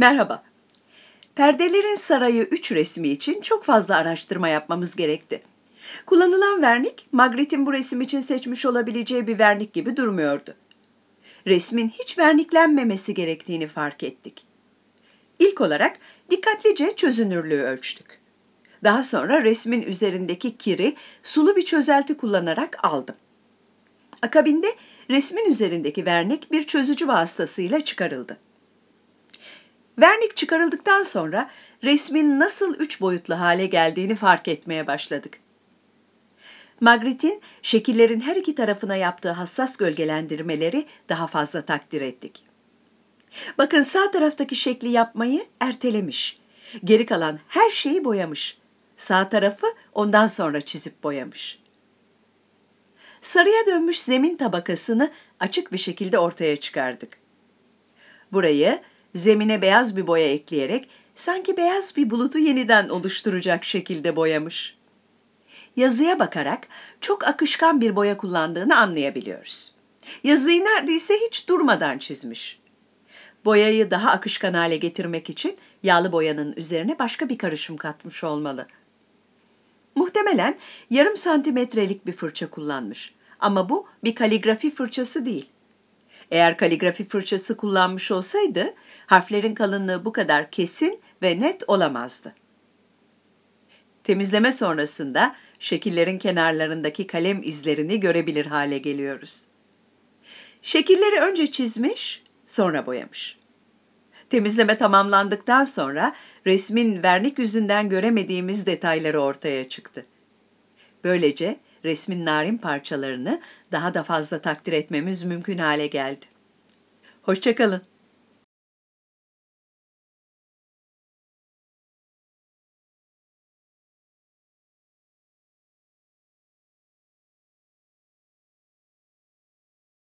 Merhaba. Perdelerin Sarayı 3 resmi için çok fazla araştırma yapmamız gerekti. Kullanılan vernik, Magritte'in bu resim için seçmiş olabileceği bir vernik gibi durmuyordu. Resmin hiç verniklenmemesi gerektiğini fark ettik. İlk olarak dikkatlice çözünürlüğü ölçtük. Daha sonra resmin üzerindeki kiri sulu bir çözelti kullanarak aldım. Akabinde resmin üzerindeki vernik bir çözücü vasıtasıyla çıkarıldı. Vernik çıkarıldıktan sonra resmin nasıl üç boyutlu hale geldiğini fark etmeye başladık. Magritte'in şekillerin her iki tarafına yaptığı hassas gölgelendirmeleri daha fazla takdir ettik. Bakın sağ taraftaki şekli yapmayı ertelemiş. Geri kalan her şeyi boyamış. Sağ tarafı ondan sonra çizip boyamış. Sarıya dönmüş zemin tabakasını açık bir şekilde ortaya çıkardık. Burayı zemine beyaz bir boya ekleyerek sanki beyaz bir bulutu yeniden oluşturacak şekilde boyamış. Yazıya bakarak çok akışkan bir boya kullandığını anlayabiliyoruz. Yazıyı neredeyse hiç durmadan çizmiş. Boyayı daha akışkan hale getirmek için yağlı boyanın üzerine başka bir karışım katmış olmalı. Muhtemelen yarım santimetrelik bir fırça kullanmış. Ama bu bir kaligrafi fırçası değil. Eğer kaligrafi fırçası kullanmış olsaydı harflerin kalınlığı bu kadar kesin ve net olamazdı. Temizleme sonrasında şekillerin kenarlarındaki kalem izlerini görebilir hale geliyoruz. Şekilleri önce çizmiş, sonra boyamış. Temizleme tamamlandıktan sonra resmin vernik yüzünden göremediğimiz detayları ortaya çıktı. Böylece resmin narin parçalarını daha da fazla takdir etmemiz mümkün hale geldi. Hoşçakalın.